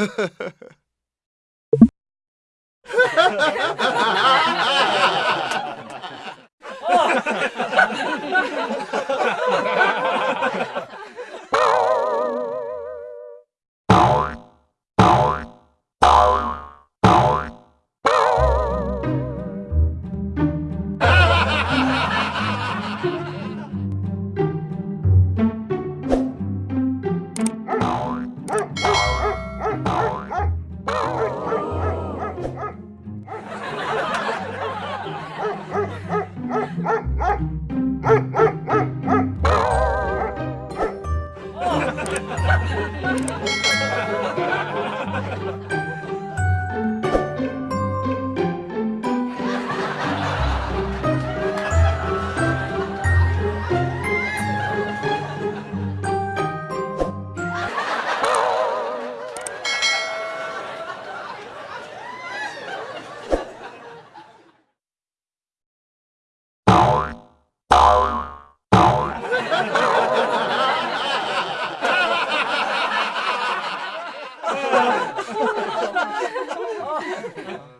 oh. uh,